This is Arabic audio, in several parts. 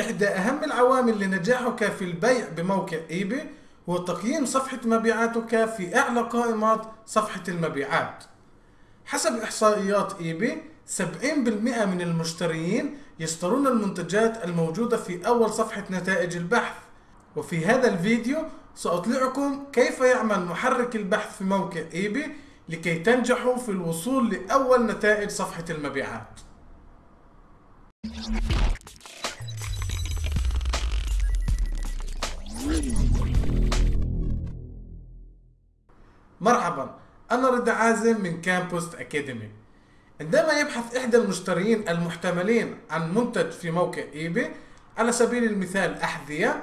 إحدى أهم العوامل لنجاحك في البيع بموقع eBay هو تقييم صفحة مبيعاتك في أعلى قائمات صفحة المبيعات. حسب إحصائيات eBay 70% من المشترين يشترون المنتجات الموجودة في أول صفحة نتائج البحث. وفي هذا الفيديو سأطلعكم كيف يعمل محرك البحث في موقع eBay لكي تنجحوا في الوصول لأول نتائج صفحة المبيعات. مرحبا. أنا رضا عازم من كامبوست Academy عندما يبحث إحدى المشترين المحتملين عن منتج في موقع eBay على سبيل المثال أحذية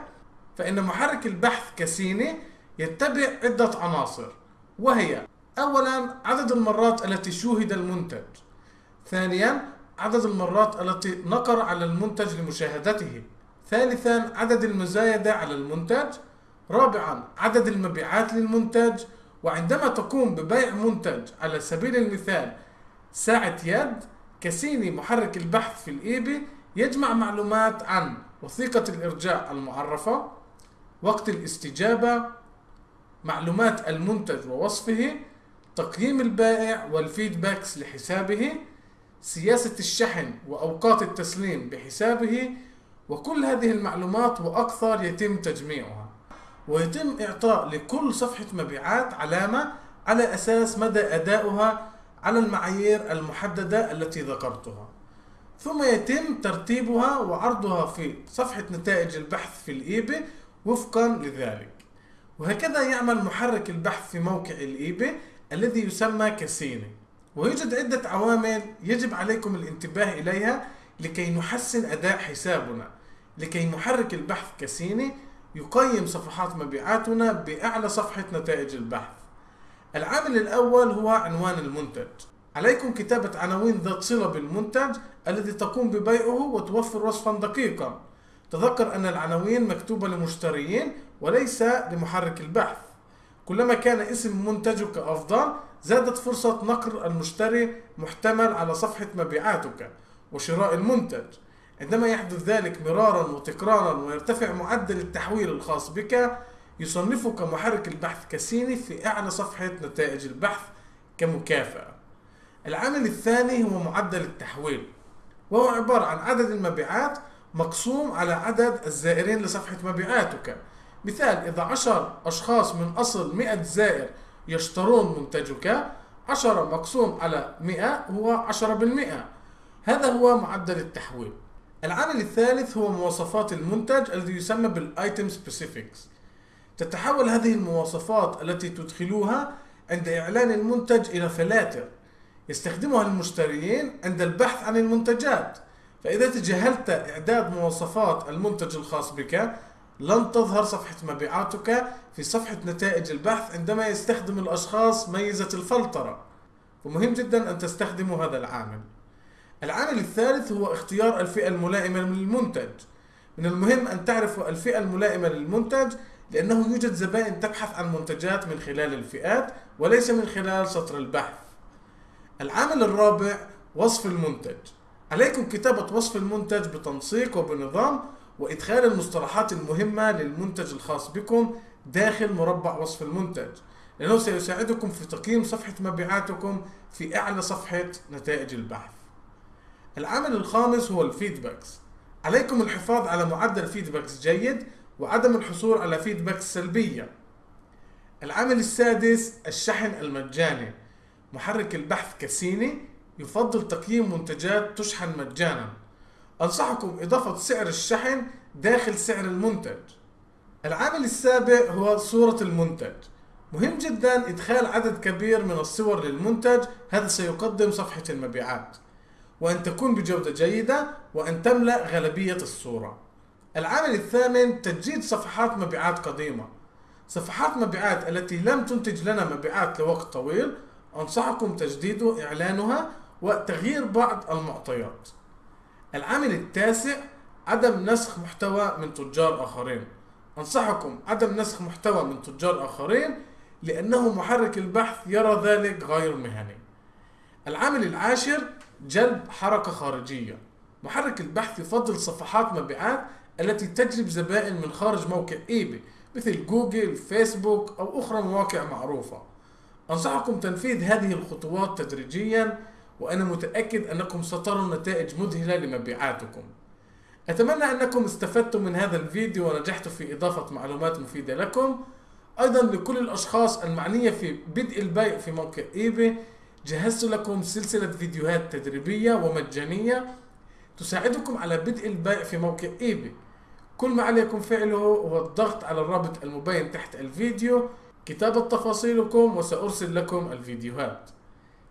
فإن محرك البحث Cassini يتبع عدة عناصر وهي أولا عدد المرات التي شوهد المنتج. ثانيا عدد المرات التي نقر على المنتج لمشاهدته. ثالثا عدد المزايدة على المنتج. رابعا عدد المبيعات للمنتج. وعندما تقوم ببيع منتج على سبيل المثال ساعة يد كسيني محرك البحث في الإيبي يجمع معلومات عن وثيقة الإرجاع المعرفة وقت الاستجابة معلومات المنتج ووصفه تقييم البائع والفيدباكس لحسابه سياسة الشحن وأوقات التسليم بحسابه وكل هذه المعلومات وأكثر يتم تجميعها. ويتم إعطاء لكل صفحة مبيعات علامة على أساس مدى أداؤها على المعايير المحددة التي ذكرتها. ثم يتم ترتيبها وعرضها في صفحة نتائج البحث في الإيبي وفقا لذلك. وهكذا يعمل محرك البحث في موقع الإيبي الذي يسمى كسيني ويوجد عدة عوامل يجب عليكم الانتباه إليها لكي نحسن أداء حسابنا. لكي محرك البحث كسيني يقيم صفحات مبيعاتنا بأعلى صفحة نتائج البحث. العامل الأول هو عنوان المنتج. عليكم كتابة عناوين ذات صلة بالمنتج الذي تقوم ببيعه وتوفر وصفا دقيقا. تذكر أن العناوين مكتوبة لمشتريين وليس لمحرك البحث. كلما كان اسم منتجك أفضل زادت فرصة نقر المشتري محتمل على صفحة مبيعاتك وشراء المنتج. عندما يحدث ذلك مرارا وتكرارا ويرتفع معدل التحويل الخاص بك يصنفك محرك البحث كسيني في أعلى صفحة نتائج البحث كمكافأة. العامل الثاني هو معدل التحويل وهو عبارة عن عدد المبيعات مقسوم على عدد الزائرين لصفحة مبيعاتك. مثال إذا عشر أشخاص من أصل 100 زائر يشترون منتجك 10 مقسوم على 100 هو 10 بالمئة. هذا هو معدل التحويل. العامل الثالث هو مواصفات المنتج الذي يسمى بال item specifics تتحول هذه المواصفات التي تدخلوها عند إعلان المنتج إلى فلاتر. يستخدمها المشتريين عند البحث عن المنتجات. فإذا تجاهلت إعداد مواصفات المنتج الخاص بك لن تظهر صفحة مبيعاتك في صفحة نتائج البحث عندما يستخدم الأشخاص ميزة الفلترة. ومهم جدا أن تستخدموا هذا العامل. العامل الثالث هو اختيار الفئة الملائمة للمنتج. من المهم أن تعرفوا الفئة الملائمة للمنتج لأنه يوجد زبائن تبحث عن منتجات من خلال الفئات وليس من خلال سطر البحث. العامل الرابع وصف المنتج. عليكم كتابة وصف المنتج بتنسيق وبنظام وإدخال المصطلحات المهمة للمنتج الخاص بكم داخل مربع وصف المنتج لأنه سيساعدكم في تقييم صفحة مبيعاتكم في أعلى صفحة نتائج البحث. العامل الخامس هو ال feedbacks. عليكم الحفاظ على معدل feedback س جيد وعدم الحصول على feedbacks سلبية. العامل السادس الشحن المجاني. محرك البحث كاسيني يفضل تقييم منتجات تشحن مجانا. أنصحكم إضافة سعر الشحن داخل سعر المنتج. العامل السابع هو صورة المنتج. مهم جدا إدخال عدد كبير من الصور للمنتج هذا سيقدم صفحة المبيعات. وأن تكون بجودة جيدة وأن تملأ غالبية الصورة. العامل الثامن تجديد صفحات مبيعات قديمة. صفحات مبيعات التي لم تنتج لنا مبيعات لوقت طويل أنصحكم تجديد إعلانها وتغيير بعض المعطيات. العامل التاسع عدم نسخ محتوى من تجار آخرين. أنصحكم عدم نسخ محتوى من تجار آخرين لأنه محرك البحث يرى ذلك غير مهني. العامل العاشر جلب حركة خارجية. محرك البحث يفضل صفحات مبيعات التي تجلب زبائن من خارج موقع ايباي مثل جوجل فيسبوك أو أخرى مواقع معروفة. أنصحكم تنفيذ هذه الخطوات تدريجيا وأنا متأكد أنكم ستروا نتائج مذهلة لمبيعاتكم. أتمنى أنكم استفدتم من هذا الفيديو ونجحتوا في إضافة معلومات مفيدة لكم. أيضا لكل الأشخاص المعنية في بدء البيع في موقع ايباي جهزت لكم سلسلة فيديوهات تدريبية ومجانية تساعدكم على بدء البيع في موقع ايباي كل ما عليكم فعله هو الضغط على الرابط المبين تحت الفيديو. كتابة تفاصيلكم وسأرسل لكم الفيديوهات.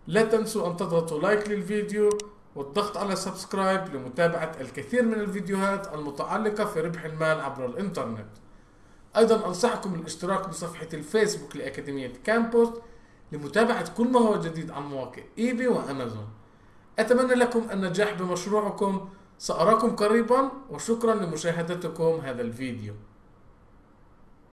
لا تنسوا أن تضغطوا like للفيديو والضغط على subscribe لمتابعة الكثير من الفيديوهات المتعلقة في ربح المال عبر الإنترنت. أيضا أنصحكم بالاشتراك بصفحة الفيسبوك لأكاديمية كامبوس لمتابعة كل ما هو جديد عن مواقع إيباي وأمازون. أتمنى لكم النجاح بمشروعكم. سأراكم قريبا وشكرا لمشاهدتكم هذا الفيديو.